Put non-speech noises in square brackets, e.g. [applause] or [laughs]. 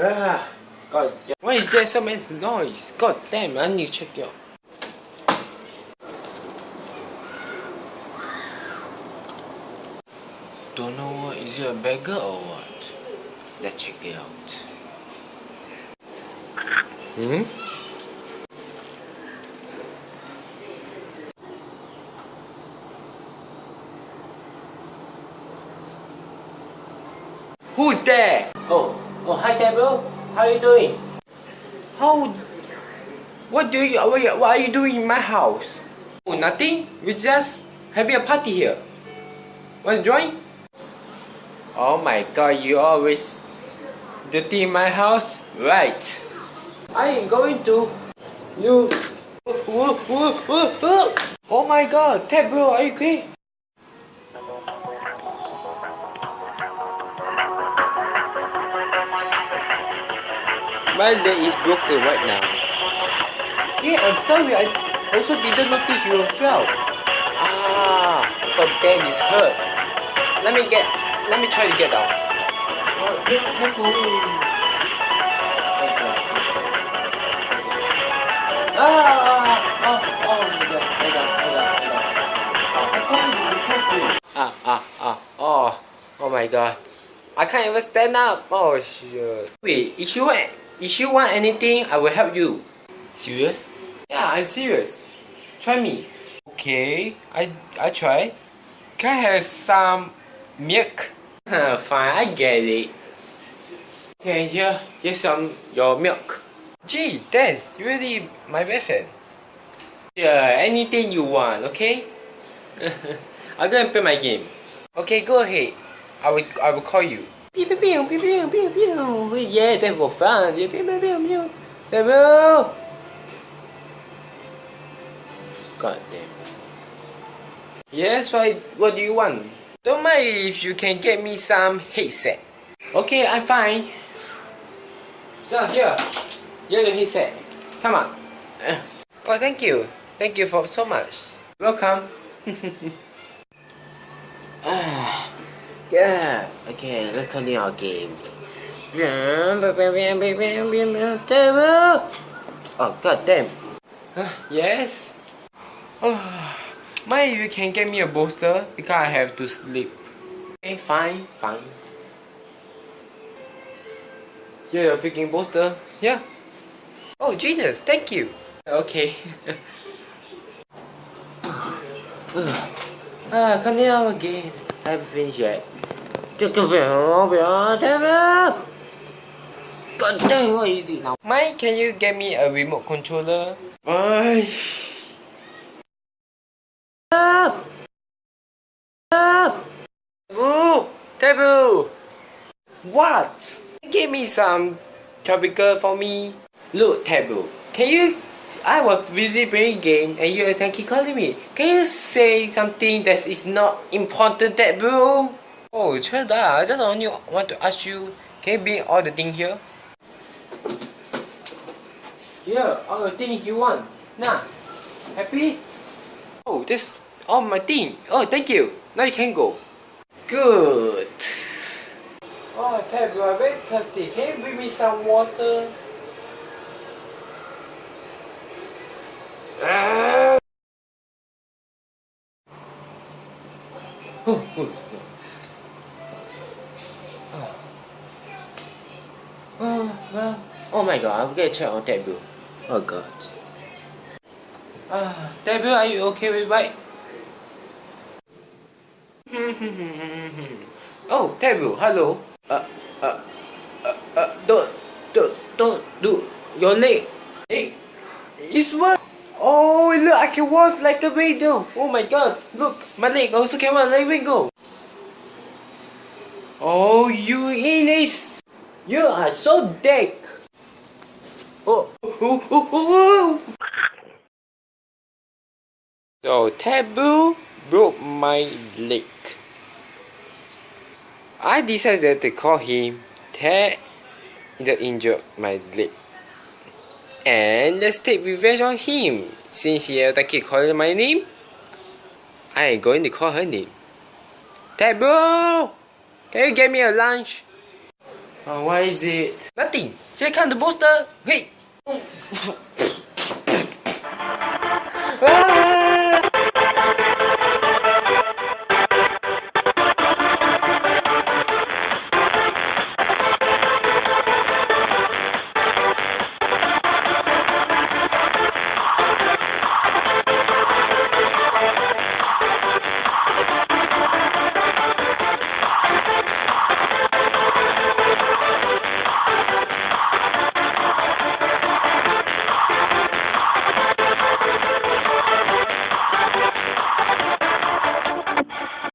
Ah, God, why is there so much noise? God damn, need to check out. Don't know what, is it a beggar or what? Let's check it out. Hmm? Who's there? Oh, oh, hi Deborah. How are you doing? How? What do you? What, are you doing in my house? Oh, nothing. We just having a party here. Want to join? Oh my God! You always dirty in my house, right? I am going to. You. Oh my God, Ted bro, are you okay? My leg is broken right now. Yeah, I'm sorry. I also didn't notice you fell. Ah, god damn, it's hurt. Let me get. Let me try to get down. Oh, yeah, careful. Ah, ah, ah, oh. I told you be careful. Ah, ah, ah, oh, oh my god. I can't even stand up. Oh shit. Wait, if you want, if you want anything, I will help you. Serious? Yeah, I'm serious. Try me. Okay, I I try. Can I have some milk? [laughs] Fine, I get it. Okay, here, here's some your milk. Gee, that's really my best friend. Yeah, anything you want, okay? [laughs] I'm gonna play my game. Okay, go ahead. I will I will call you. Pew pew pew pew pew pew pew. Yeah, that was fun. Yeah, pew pew pew pew. Devil. God damn. Yes, what what do you want? Don't mind if you can get me some headset. Okay, I'm fine. So here, here's your headset. Come on. Uh. Oh, thank you. Thank you for so much. Welcome. [laughs] ah. Yeah. Okay, let's continue our game. Oh god damn. yes. Oh, Maybe you can get me a bolster because I have to sleep. Okay, fine, fine. Here, your freaking bolster. Yeah. Oh, genius, thank you. Okay. [sighs] ah, continue our game. I haven't finished yet. God damn, what is it now? Mike, can you get me a remote controller? Bye. Ah! Ah! Taboo! Taboo! What? Give me some tropical for me. Look, Taboo. Can you I was busy playing game and you can keep calling me. Can you say something that is not important, Taboo? Oh, sure I just only want to ask you, can you bring all the things here? Here, all the things you want. Nah, happy? Oh, this all my thing. Oh, thank you. Now you can go. Good. Oh, Tab, you are very thirsty. Can you bring me some water? Ah. Oh, oh. Oh, well. Oh my god, I'm gonna check on Debu. Oh god. Ah, Debu, are you okay with bike? [laughs] oh, Debu, hello. Uh, uh, uh, uh, don't, don't, don't, do your leg. Hey, it's what? Oh, look, I can walk like a window. Oh my god, look, my leg also can walk like a window. Oh, you Ines. You are so dead. Oh, oh. So Taboo broke my leg. I decided to call him Ted the injured my leg. And let's take revenge on him. Since he attacked calling my name, I am going to call her name. Taboo! Can you get me a lunch? Uh, oh, what is it? Nothing. Here come the booster. Hey.